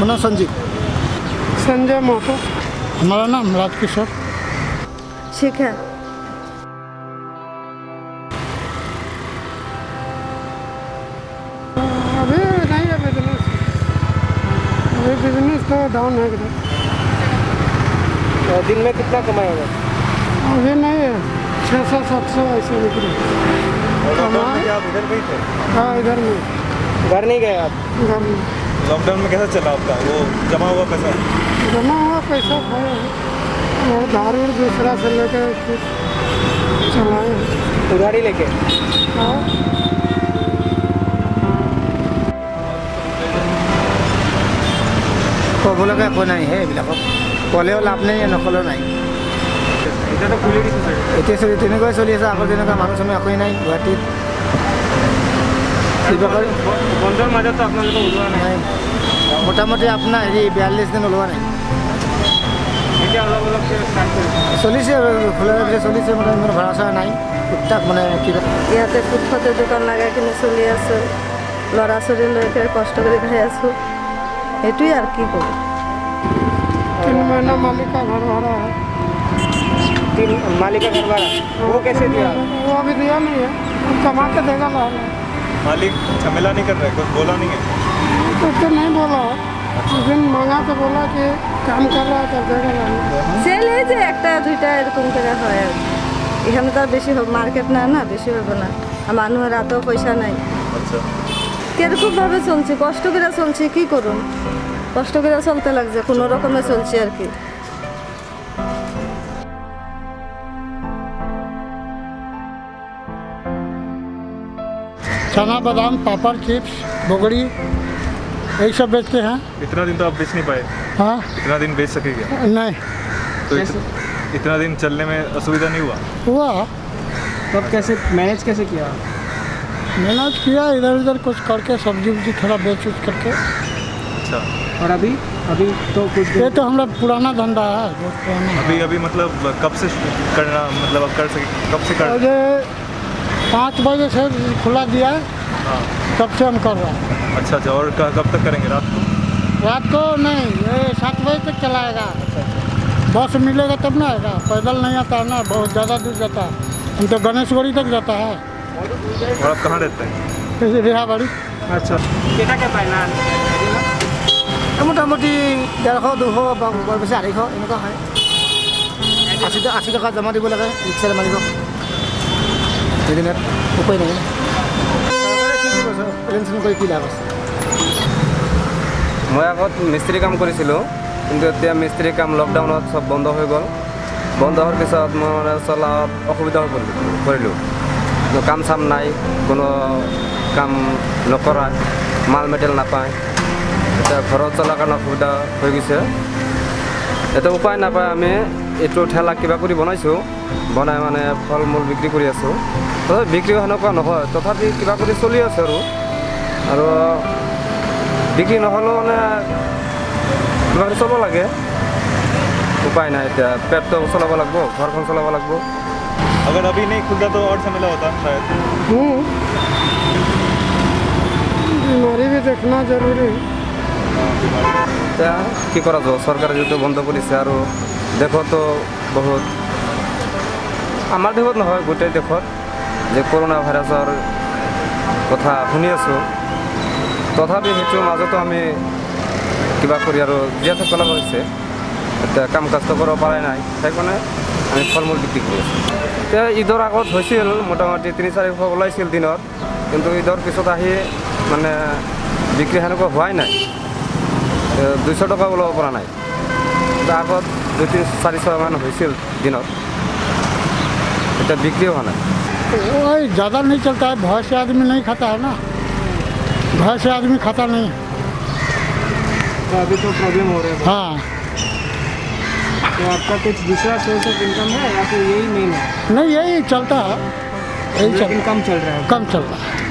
मनोज संजीव। संजय महतो हमारा नाम राजकिशोर अभी नहीं है बिज़नेस अभी बिज़नेस तो डाउन है एकदम दिन में कितना कमाया होगा अभी नहीं है। छः सौ सात सौ ऐसे थे? हाँ इधर में। घर नहीं गए आप? घर में। लॉकडाउन में कैसा चला आपका वो जमा हुआ पैसा जमा हुआ पैसा खाए हैं और दारू उर दूसरा से लेकर फिर चलाए हैं उधारी लेके हाँ ক'বলগা একো নাই হে এইবিলাকক ক'লেও লাভ নাই নক'লেও নাই এতিয়াতো খুলি দিছে চাগে এতিয়া চলি তেনেকুৱাই চলি আছে আগৰ যেনেকুৱা মানুহ চানুহ একোৱেই নাই গুৱাহাটীত কিবা কৰি বন্ধৰ মাজতো আপোনালোকে ওলোৱা নাই নাই মোটামুটি আপোনাৰ হেৰি বিয়াল্লিছ দিন ওলোৱা নাই এতিয়া অলপ অলপকৈ ষ্টাৰ্ট কৰিছে চলিছে আৰু খোলাৰ পিছত চলিছে মানে ইমান ভাড়া চাড়া নাই টুকটাক মানে কিবা ইয়াতে ফুটপাতে দোকান লাগাই কিনে চলি আছোঁ ল'ৰা ছোৱালী লৈ পেলাই কষ্ট কৰি খাই আছোঁ সেইটোৱে আৰু কি কৰোঁ तीन महीना मालिक का घर भरा है तीन मालिक का घर भाड़ा वो कैसे दिया वो अभी दिया नहीं है वो कमा के देगा ला मालिक झमेला नहीं कर रहे कुछ बोला नहीं है तो उसको नहीं बोला उस दिन मांगा तो बोला कि काम कर रहा है कर देगा ला সেল এই যে একটা দুইটা এরকম করে হয় আর কি। এখানে তো আর বেশি হবে মার্কেট না না বেশি হবে না আর মানুষের হাতেও পয়সা নাই अच्छा কিরকমভাবে চলছে কষ্ট করে চলছে কি করুন কষ্ট করে চলতে লাগছে কোনো রকমে চলছে আর কি चना बादाम पापड़ चिप्स बोगड़ी यही सब बेचते हैं। इतना दिन तो आप बेच नहीं पाए। हाँ? इतना दिन बेच सके क्या? नहीं। तो इत, इतना दिन चलने में असुविधा नहीं हुआ? हुआ। तब कैसे मैनेज कैसे किया? मेहनत किया इधर उधर कुछ करके सब्ज़ी उब्जी थोड़ा बेच उच करके। अच्छा। और अभी? अभी तो कुछ ये तो हमारा पुराना धंधा है बहुत पुराना अभी अभी मतलब कब से करना मतलब अब कर सके कब से कर पाँच बजे से खुला दिया है हाँ तब से हम कर रहे हैं अच्छा अच्छा और क- कब तक करेंगे रात को रात को नहीं ये सात बजे तक चलाएगा बस मिलेगा तब ना आएगा पैदल नहीं आता है ना बहुत ज़्यादा दूर जाता है हम तो गणेशगढ़ी तक जाता है और आप कहाँ रहते हैं रेहाबाड़ी আচ্ছা কেটা কে পায় না মোটামুটি ডেৰশ দুশ বা বৰ বেছি আঢ়ৈশ এনেকুৱা হয় আশী টকা আশী টকা জমা দিব লাগে ৰিক্সাৰ মালিকক উপায় নাই চৰকাৰে কি দিব পেঞ্চন কৰি কি লাভ আছে মই আগত মিস্ত্ৰী কাম কৰিছিলোঁ কিন্তু এতিয়া মিস্ত্ৰী কাম লকডাউনত চব বন্ধ হৈ গ'ল বন্ধ হোৱাৰ পিছত মই মানে চলাত অসুবিধা হৈ পৰিলোঁ তো কাম চাম নাই কোনো কাম নকৰা মাল মেটেল নাপায় এতিয়া ঘৰত চলাৰ কাৰণে অসুবিধা হৈ গৈছে এতিয়া উপায় নাপায় আমি এইটো ঠেলা কিবা কৰি বনাইছোঁ বনাই মানে ফল মূল বিক্ৰী কৰি আছোঁ তথাপি বিক্ৰী সেনেকুৱা নহয় তথাপি কিবা কৰি চলি আছে আৰু আৰু বিক্ৰী নহ'লেও মানে কিবা কৰি চলাব লাগে উপায় নাই এতিয়া পেটটো চলাব লাগিব ঘৰখন চলাব লাগিব अगर अभी नहीं खुलता तो और झमेला होता शायद हूँ बीमारी भी देखना जरूरी है এতিয়া কি কৰা যাব চৰকাৰে যিহেতু দেশতো বহুত, আমাৰ দেশত নহয়, গোটেই দেশত। যে কৰোণা ভাইৰাছৰ কথা শুনি আছোঁ। তথাপি সেইটোৰ মাজতো আমি কিবা কৰি আৰু জীয়াই থাকিব লগা হৈছে। এতিয়া কাম কাজটো কৰিব পৰা নাই। সেইকাৰণে আমি ফল মূল বিক্ৰী কৰি আছোঁ। এতিয়া ঈদৰ আগত হৈছিল, মোটামুটি তিনি চাৰিশ ওলাইছিল দিনত। কিন্তু ঈদৰ পিছত আহি মানে বিক্ৰী সেনেকুৱা হোৱাই নাই। দুইশ টকা ওলাব পৰা নাই। এতিয়া আগত দুই তিনি চাৰিশ মান হৈছিল দিনত এতিয়া বিক্ৰী হোৱা নাই वही ज़्यादा नहीं चलता है भय से आदमी नहीं खाता है ना भय से आदमी खाता नहीं है तो अभी तो प्रॉब्लम हो रहा है हाँ तो आपका कुछ दूसरा सोर्स ऑफ इनकम है या फिर यही मेन है नहीं यही चलता है यही लेकिन चलता कम चल रहा है कम चल रहा है